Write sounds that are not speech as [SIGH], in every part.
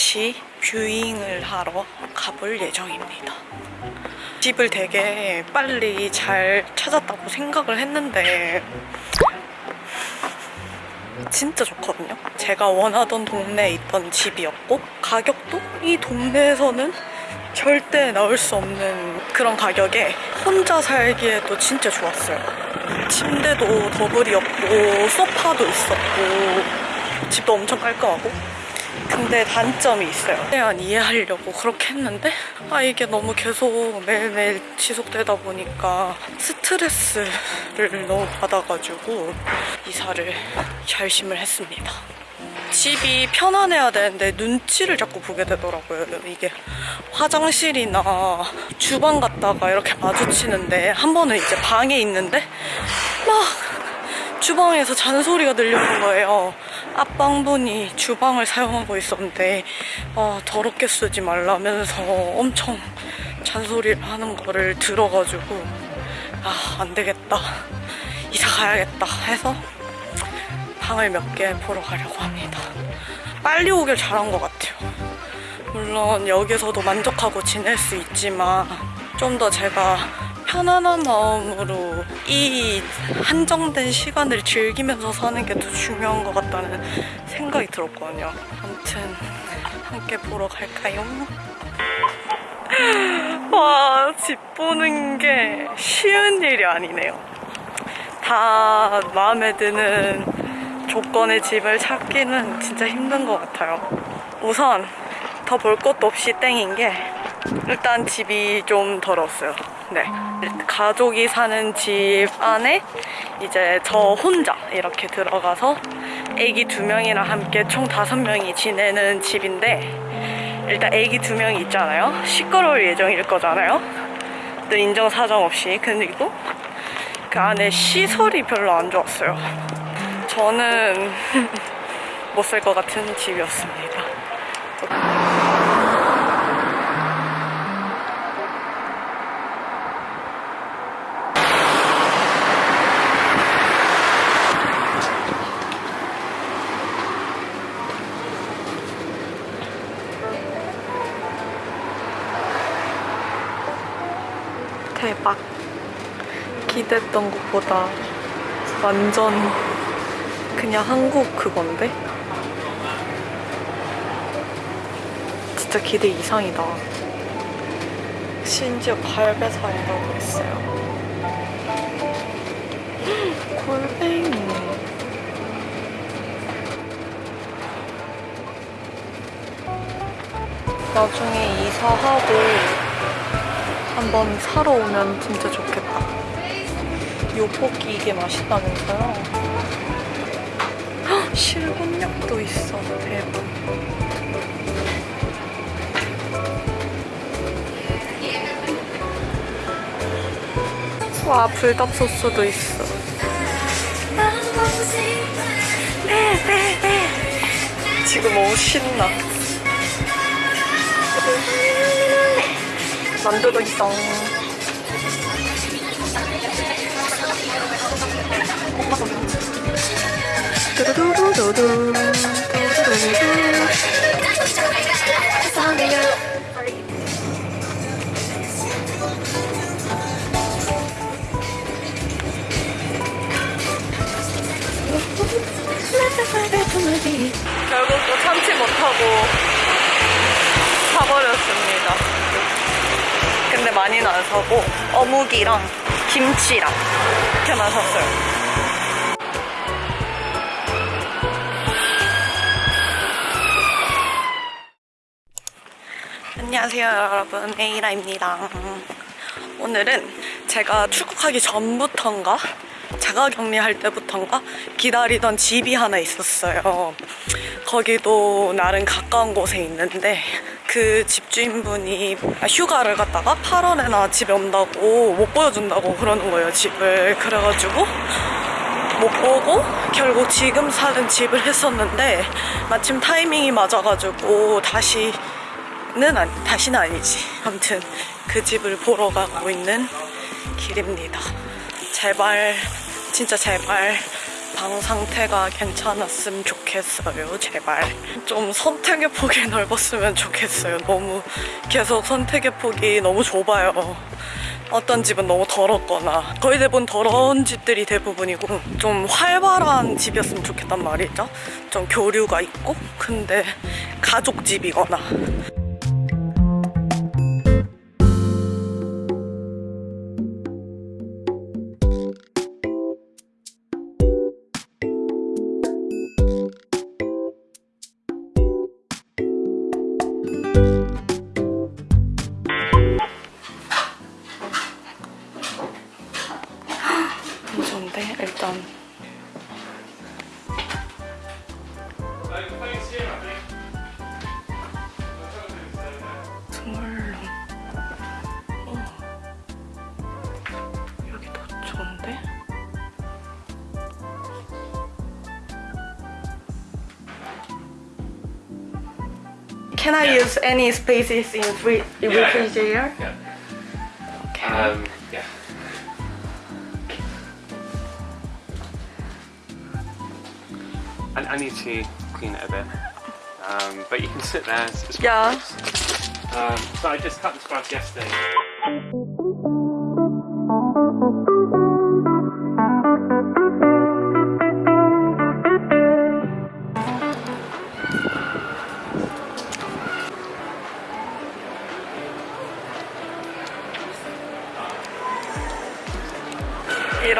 다시 뷰잉을 하러 가볼 예정입니다 집을 되게 빨리 잘 찾았다고 생각을 했는데 진짜 좋거든요 제가 원하던 동네에 있던 집이었고 가격도 이 동네에서는 절대 나올 수 없는 그런 가격에 혼자 살기에도 진짜 좋았어요. 침대도 더블이었고 소파도 있었고 집도 엄청 깔끔하고 근데 단점이 있어요. 최대한 이해하려고 그렇게 했는데 아 이게 너무 계속 매일매일 지속되다 보니까 스트레스를 너무 받아가지고 이사를 결심을 했습니다. 집이 편안해야 되는데 눈치를 자꾸 보게 되더라고요. 이게 화장실이나 주방 갔다가 이렇게 마주치는데 한 번은 이제 방에 있는데 막 주방에서 잔소리가 들려오는 거예요. 앞방분이 주방을 사용하고 있었는데 아, 더럽게 쓰지 말라면서 엄청 잔소리를 하는 거를 들어가지고 아, 안 되겠다. 이사 가야겠다 해서 방을 몇 개 보러 가려고 합니다. 빨리 오길 잘한 것 같아요. 물론 여기서도 만족하고 지낼 수 있지만 좀 더 제가 편안한 마음으로 이 한정된 시간을 즐기면서 사는 게 더 중요한 것 같다는 생각이 들었거든요. 아무튼 함께 보러 갈까요? [LAUGHS] 와, 집 보는 게 쉬운 일이 아니네요. 다 마음에 드는 조건의 집을 찾기는 진짜 힘든 것 같아요. 우선 더 볼 것도 없이 땡인 게 일단 집이 좀 더러웠어요. 네. 가족이 사는 집 안에 이제 저 혼자 이렇게 들어가서 애기 두 명이랑 함께 총 다섯 명이 지내는 집인데 일단 애기 두 명이 있잖아요. 시끄러울 예정일 거잖아요. 또 인정 사정 없이. 그리고 그 안에 시설이 별로 안 좋았어요. 저는 [LAUGHS] 못 살 것 같은 집이었습니다. 대박. 기대했던 것보다 완전 그냥 한국 그건데? 진짜 기대 이상이다. 심지어 갈배사이라고 했어요. [GASPS] 골뱅이. 나중에 이사하고 한번 사러 오면 진짜 좋겠다. 요포기 이게 맛있다면서요? 헉, 실곤약도 있어. 대박. 와, 불닭 소스도 있어. 네, 네, 네. 지금 너무 신나. 만두도 있어. 두두두두두. 두두두두. 사고 어묵이랑 김치랑 이렇게만 샀어요. 안녕하세요 여러분. 에이라입니다. 오늘은 제가 출국하기 전부턴가 자가격리할 때부턴가 기다리던 집이 하나 있었어요. 거기도 나름 가까운 곳에 있는데 그 집주인분이 휴가를 갔다가 8월에나 집에 온다고 못 보여준다고 그러는 거예요 집을 그래가지고 못 보고 결국 지금 사는 집을 했었는데 마침 타이밍이 맞아가지고 다시 는 아니, 다시는 아니지. 아무튼 그 집을 보러 가고 있는 길입니다. 제발, 진짜 제발 방 상태가 괜찮았으면 좋겠어요 제발. 좀 선택의 폭이 넓었으면 좋겠어요. 너무 계속 선택의 폭이 너무 좁아요. 어떤 집은 너무 더럽거나. 거의 대부분 더러운 집들이 대부분이고 좀 활발한 집이었으면 좋겠단 말이죠. 좀 교류가 있고 근데 가족 집이거나 Can I use any spaces in free refrigerator? Yeah. Okay. Um, yeah. I, I need to clean it a bit. Um, but you can sit there. It's, it's Yeah. Um, so I just cut the sprouts yesterday.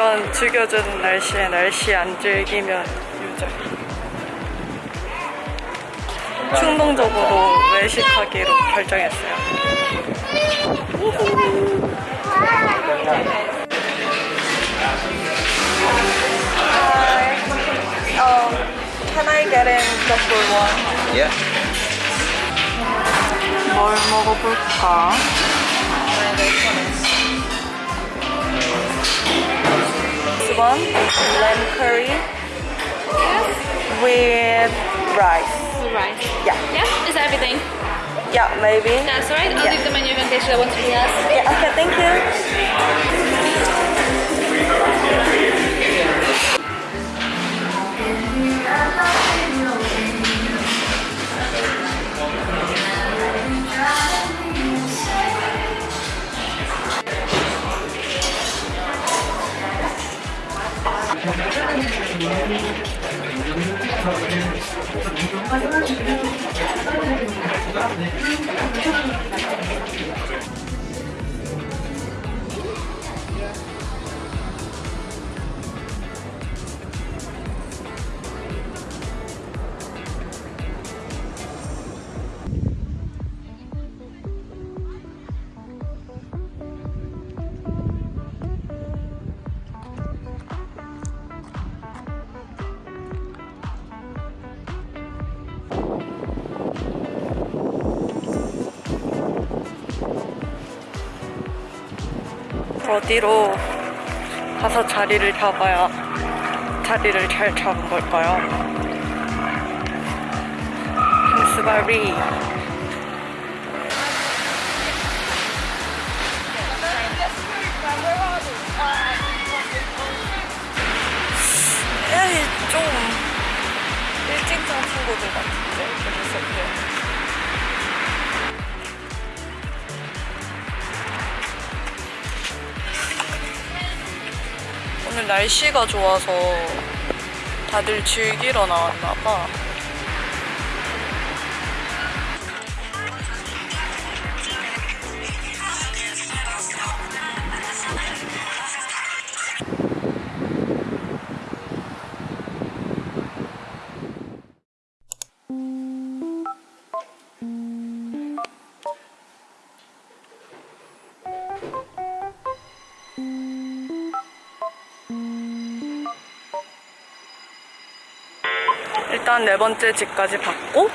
이런 죽여주는 날씨에 날씨 안 즐기면 유죄. 충동적으로 외식하기로 결정했어요. Um, can I get in the full one? Yeah. 뭘 먹어볼까? One, lamb curry with rice. Right. Yeah, Yeah, is that everything? yeah, maybe. That's alright. I'll Yeah. leave the menu in case you want something else. Yeah, okay, thank you. 어디로 가서 자리를 잡아야 자리를 잘 잡은 걸까요? 펜스바리 에이 좀 일찍 잔 친구들 같은데 재밌었대 날씨가 좋아서 다들 즐기러 나왔나 봐. 일단 네 번째 집까지 받고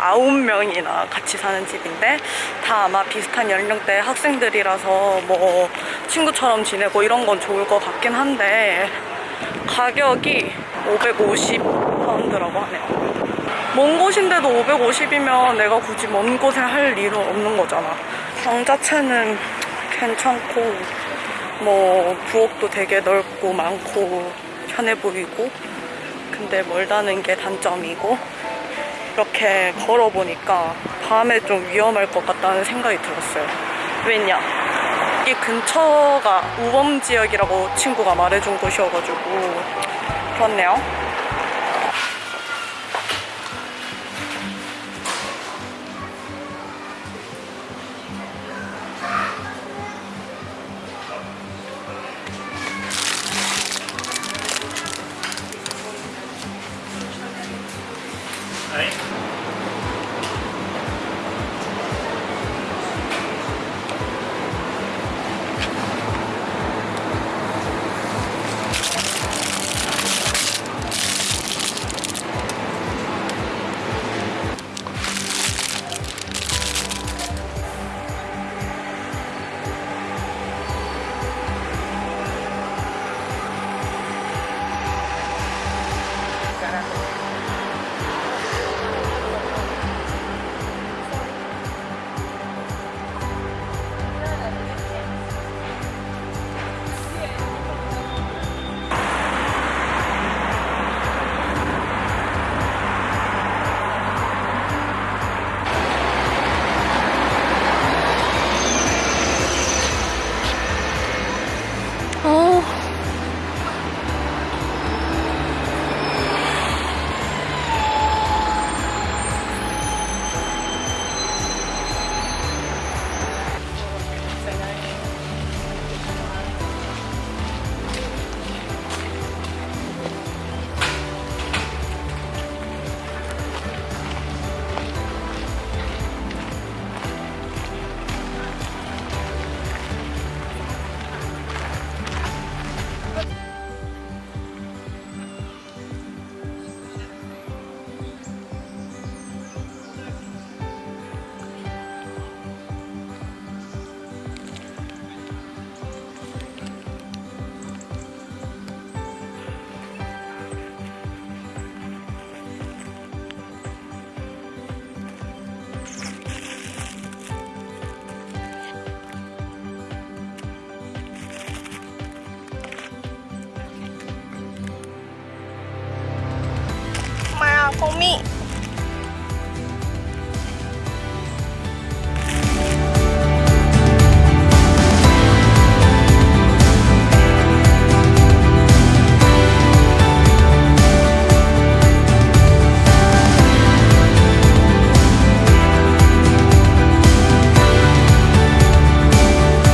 아홉 명이나 같이 사는 집인데 다 아마 비슷한 연령대 학생들이라서 뭐 친구처럼 지내고 이런 건 좋을 것 같긴 한데 가격이 550파운드라고 하네요. 먼 곳인데도 550이면 내가 굳이 먼 곳에 할 일은 없는 거잖아. 방 자체는 괜찮고 뭐 부엌도 되게 넓고 많고 편해 보이고 근데 멀다는 게 단점이고 이렇게 걸어보니까 밤에 좀 위험할 것 같다는 생각이 들었어요. 왜냐? 이 근처가 우범 지역이라고 친구가 말해준 곳이어가지고 그렇네요. 거미.